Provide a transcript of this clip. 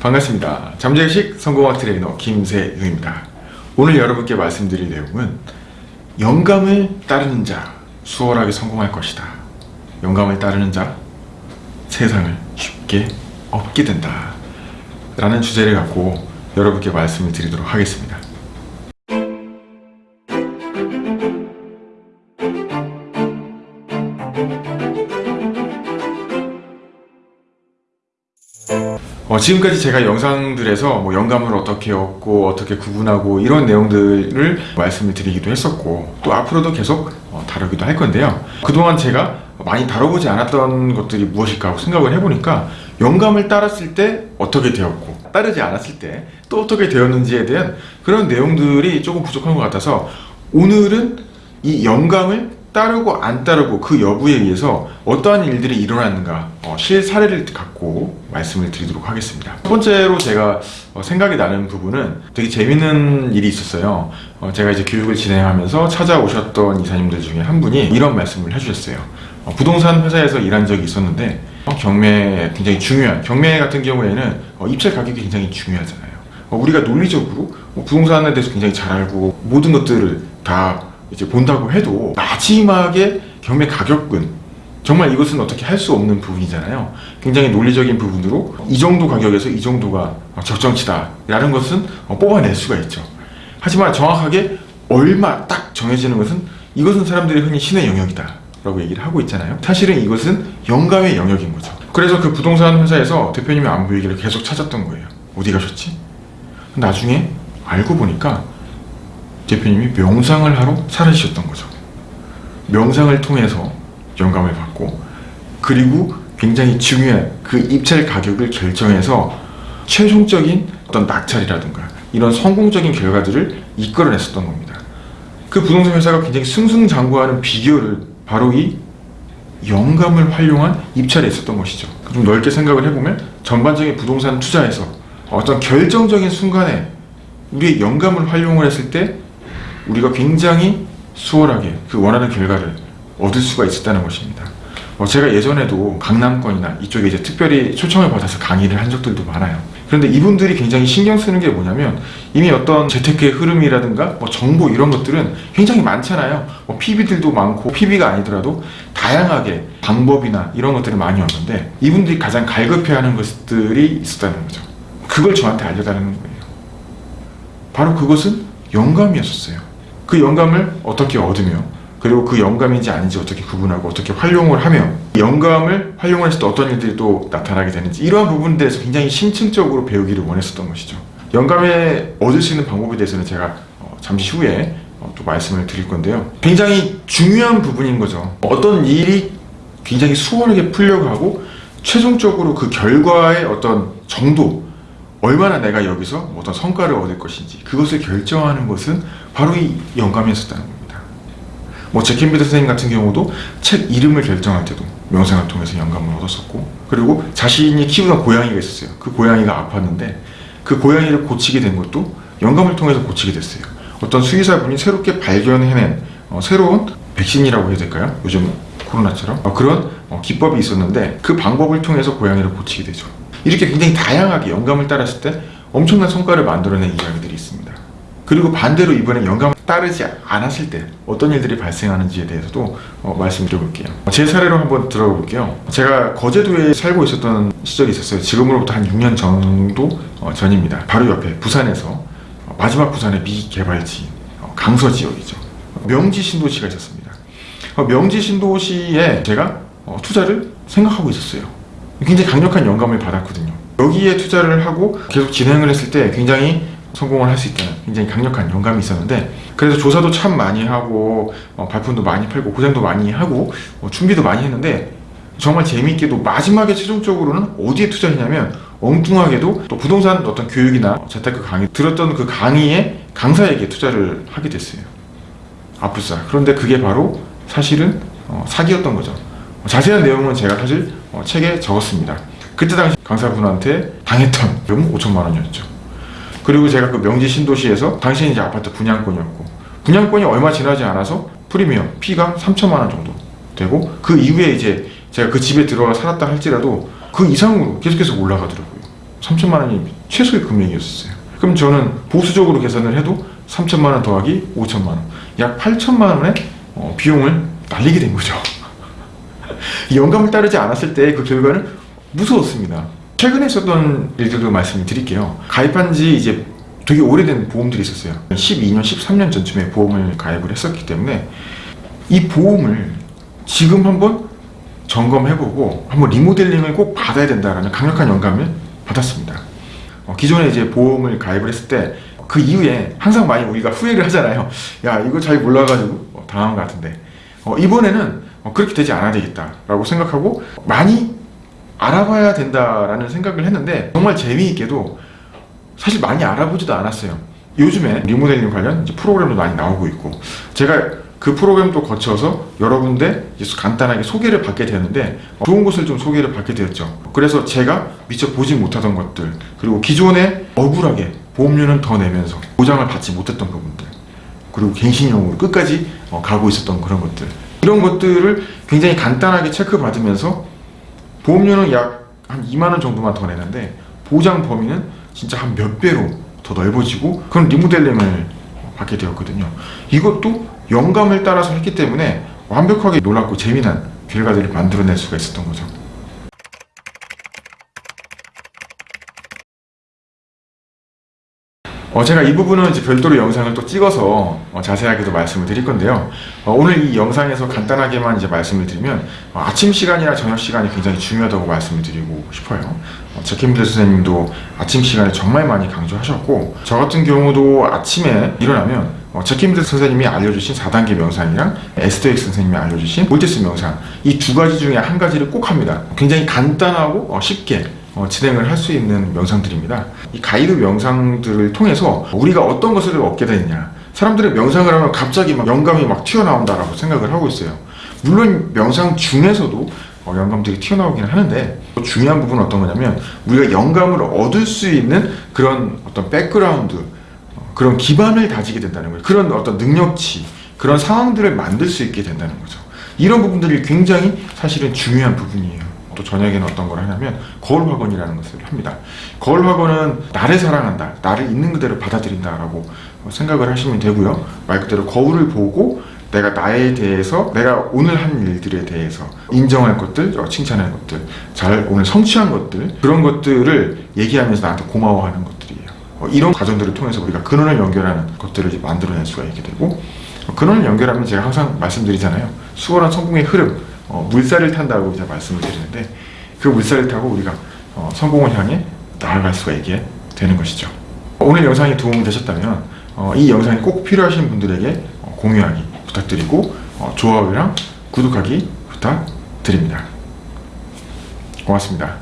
반갑습니다. 잠재의식 성공학 트레이너 김세용입니다. 오늘 여러분께 말씀드릴 내용은 영감을 따르는 자 수월하게 성공할 것이다. 영감을 따르는 자 세상을 쉽게 얻게 된다. 라는 주제를 갖고 여러분께 말씀을 드리도록 하겠습니다. 어, 지금까지 제가 영상들에서 뭐 영감을 어떻게 얻고 어떻게 구분하고 이런 내용들을 말씀을 드리기도 했었고 또 앞으로도 계속 어, 다루기도 할 건데요. 그동안 제가 많이 다뤄보지 않았던 것들이 무엇일까 하고 생각을 해보니까 영감을 따랐을 때 어떻게 되었고 따르지 않았을 때 또 어떻게 되었는지에 대한 그런 내용들이 조금 부족한 것 같아서 오늘은 이 영감을 따르고 안 따르고 그 여부에 의해서 어떠한 일들이 일어났는가 어, 실사례를 갖고 말씀을 드리도록 하겠습니다. 첫 번째로 제가 어, 생각이 나는 부분은 되게 재밌는 일이 있었어요. 어, 제가 이제 교육을 진행하면서 찾아오셨던 이사님들 중에 한 분이 이런 말씀을 해주셨어요. 어, 부동산 회사에서 일한 적이 있었는데 어, 경매 굉장히 중요한 경매 같은 경우에는 어, 입찰 가격이 굉장히 중요하잖아요. 어, 우리가 논리적으로 어, 부동산에 대해서 굉장히 잘 알고 모든 것들을 다 이제 본다고 해도 마지막에 경매 가격은 정말 이것은 어떻게 할 수 없는 부분이잖아요. 굉장히 논리적인 부분으로 이 정도 가격에서 이 정도가 적정치다. 라는 것은 어, 뽑아낼 수가 있죠. 하지만 정확하게 얼마 딱 정해지는 것은 이것은 사람들이 흔히 신의 영역이다 라고 얘기를 하고 있잖아요. 사실은 이것은 영감의 영역인 거죠. 그래서 그 부동산 회사에서 대표님이 안 보이기를 계속 찾았던 거예요. 어디 가셨지? 나중에 알고 보니까 대표님이 명상을 하러 사라지셨던 거죠. 명상을 통해서 영감을 받고 그리고 굉장히 중요한 그 입찰 가격을 결정해서 최종적인 어떤 낙찰이라든가 이런 성공적인 결과들을 이끌어냈었던 겁니다. 그 부동산 회사가 굉장히 승승장구하는 비결을 바로 이 영감을 활용한 입찰에 있었던 것이죠. 좀 넓게 생각을 해보면 전반적인 부동산 투자에서 어떤 결정적인 순간에 우리의 영감을 활용을 했을 때 우리가 굉장히 수월하게 그 원하는 결과를 얻을 수가 있었다는 것입니다. 어, 제가 예전에도 강남권이나 이쪽에 이제 특별히 초청을 받아서 강의를 한 적들도 많아요. 그런데 이분들이 굉장히 신경 쓰는 게 뭐냐면 이미 어떤 재테크의 흐름이라든가 뭐 정보 이런 것들은 굉장히 많잖아요. 뭐 PB들도 많고 PB가 아니더라도 다양하게 방법이나 이런 것들이 많이 왔는데 이분들이 가장 갈급해하는 것들이 있었다는 거죠. 그걸 저한테 알려달라는 거예요. 바로 그것은 영감이었었어요. 그 영감을 어떻게 얻으며 그리고 그 영감인지 아닌지 어떻게 구분하고 어떻게 활용을 하며 영감을 활용을 했을 때 어떤 일들이 또 나타나게 되는지 이러한 부분에 대해서 굉장히 심층적으로 배우기를 원했었던 것이죠. 영감에 얻을 수 있는 방법에 대해서는 제가 어, 잠시 후에 어, 또 말씀을 드릴 건데요. 굉장히 중요한 부분인 거죠. 어떤 일이 굉장히 수월하게 풀려고 하고 최종적으로 그 결과의 어떤 정도 얼마나 내가 여기서 어떤 성과를 얻을 것인지 그것을 결정하는 것은 바로 이 영감이었다는 겁니다. 뭐 제켄비드 선생님 같은 경우도 책 이름을 결정할 때도 명상을 통해서 영감을 얻었었고 그리고 자신이 키우던 고양이가 있었어요. 그 고양이가 아팠는데 그 고양이를 고치게 된 것도 영감을 통해서 고치게 됐어요. 어떤 수의사분이 새롭게 발견해낸 어, 새로운 백신이라고 해야 될까요? 요즘 코로나처럼 어, 그런 어, 기법이 있었는데 그 방법을 통해서 고양이를 고치게 되죠. 이렇게 굉장히 다양하게 영감을 따랐을 때 엄청난 성과를 만들어낸 이야기들이 있습니다. 그리고 반대로 이번에 영감을 따르지 않았을 때 어떤 일들이 발생하는지에 대해서도 어, 말씀드려볼게요. 제 사례로 한번 들어볼게요. 제가 거제도에 살고 있었던 시절이 있었어요. 지금으로부터 한 6년 정도 어, 전입니다. 바로 옆에 부산에서 어, 마지막 부산의 미개발지 어, 강서 지역이죠. 명지 신도시가 있었습니다. 어, 명지 신도시에 제가 어, 투자를 생각하고 있었어요. 굉장히 강력한 영감을 받았거든요. 여기에 투자를 하고 계속 진행을 했을 때 굉장히 성공을 할 수 있다는 굉장히 강력한 영감이 있었는데 그래서 조사도 참 많이 하고 어, 발품도 많이 팔고 고생도 많이 하고 어, 준비도 많이 했는데 정말 재미있게도 마지막에 최종적으로는 어디에 투자했냐면 엉뚱하게도 또 부동산 어떤 교육이나 재테크 강의 들었던 그 강의에 강사에게 투자를 하게 됐어요. 아프사 그런데 그게 바로 사실은 어, 사기였던 거죠 자세한 내용은 제가 사실 어, 책에 적었습니다 그때 당시 강사분한테 당했던 비용은 5천만 원이었죠 그리고 제가 그 명지 신도시에서 당시 이제 아파트 분양권이었고 분양권이 얼마 지나지 않아서 프리미엄 피가 3천만 원 정도 되고 그 이후에 이제 제가 그 집에 들어가 살았다 할지라도 그 이상으로 계속해서 올라가더라고요 3천만 원이 최소의 금액이었어요. 그럼 저는 보수적으로 계산을 해도 3천만 원 더하기 5천만 원, 약 8천만 원의 어, 비용을 날리게 된 거죠. 이 영감을 따르지 않았을 때 그 결과는 무서웠습니다. 최근에 있었던 일들도 말씀을 드릴게요. 가입한 지 이제 되게 오래된 보험들이 있었어요. 12년, 13년 전쯤에 보험을 가입을 했었기 때문에 이 보험을 지금 한번 점검해보고 한번 리모델링을 꼭 받아야 된다라는 강력한 영감을 받았습니다. 어, 기존에 이제 보험을 가입을 했을 때 그 이후에 항상 많이 우리가 후회를 하잖아요. 야 이거 잘 몰라가지고 어, 당한 것 같은데 어, 이번에는 어, 그렇게 되지 않아야 되겠다라고 생각하고 많이 알아봐야 된다라는 생각을 했는데 정말 재미있게도 사실 많이 알아보지도 않았어요. 요즘에 리모델링 관련 프로그램도 많이 나오고 있고 제가 그 프로그램도 거쳐서 여러 군데 간단하게 소개를 받게 되었는데 어, 좋은 곳을 좀 소개를 받게 되었죠. 그래서 제가 미처 보지 못하던 것들 그리고 기존에 억울하게 보험료는 더 내면서 보장을 받지 못했던 부분들 그리고 갱신형으로 끝까지 어, 가고 있었던 그런 것들 이런 것들을 굉장히 간단하게 체크받으면서 보험료는 약 한 2만 원 정도만 더 내는데 보장 범위는 진짜 한 몇 배로 더 넓어지고 그런 리모델링을 받게 되었거든요. 이것도 영감을 따라서 했기 때문에 완벽하게 놀랍고 재미난 결과들을 만들어낼 수가 있었던 거죠. 어, 제가 이 부분은 이제 별도로 영상을 또 찍어서 어, 자세하게도 말씀을 드릴 건데요. 어, 오늘 이 영상에서 간단하게만 이제 말씀을 드리면 어, 아침 시간이나 저녁 시간이 굉장히 중요하다고 말씀을 드리고 싶어요. 어, 제킴들 선생님도 아침 시간에 정말 많이 강조하셨고 저 같은 경우도 아침에 일어나면 어, 제킴들 선생님이 알려주신 4단계 명상이랑 에스더엑 선생님이 알려주신 몰테스 명상 이 두 가지 중에 한 가지를 꼭 합니다. 굉장히 간단하고 어, 쉽게 어, 진행을 할 수 있는 명상들입니다. 이 가이드 명상들을 통해서 우리가 어떤 것을 얻게 되느냐. 사람들이 명상을 하면 갑자기 막 영감이 막 튀어나온다라고 생각을 하고 있어요. 물론 명상 중에서도 어, 영감들이 튀어나오긴 하는데 또 중요한 부분은 어떤 거냐면 우리가 영감을 얻을 수 있는 그런 어떤 백그라운드 어, 그런 기반을 다지게 된다는 거예요. 그런 어떤 능력치 그런 상황들을 만들 수 있게 된다는 거죠. 이런 부분들이 굉장히 사실은 중요한 부분이에요. 또 저녁에는 어떤 걸 하냐면 거울 확언이라는 것을 합니다. 거울 확언은 나를 사랑한다, 나를 있는 그대로 받아들인다 라고 생각을 하시면 되고요. 말 그대로 거울을 보고 내가 나에 대해서 내가 오늘 한 일들에 대해서 인정할 것들, 어, 칭찬할 것들, 잘 오늘 성취한 것들 그런 것들을 얘기하면서 나한테 고마워하는 것들이에요. 어, 이런 과정들을 통해서 우리가 근원을 연결하는 것들을 만들어낼 수가 있게 되고 어, 근원을 연결하면 제가 항상 말씀드리잖아요. 수월한 성공의 흐름, 어, 물살을 탄다고 이제 말씀을 드리는데 그 물살을 타고 우리가 어, 성공을 향해 나아갈 수가 있게 되는 것이죠. 오늘 영상이 도움이 되셨다면 어, 이 영상이 꼭 필요하신 분들에게 어, 공유하기 부탁드리고 어, 좋아요랑 구독하기 부탁드립니다. 고맙습니다.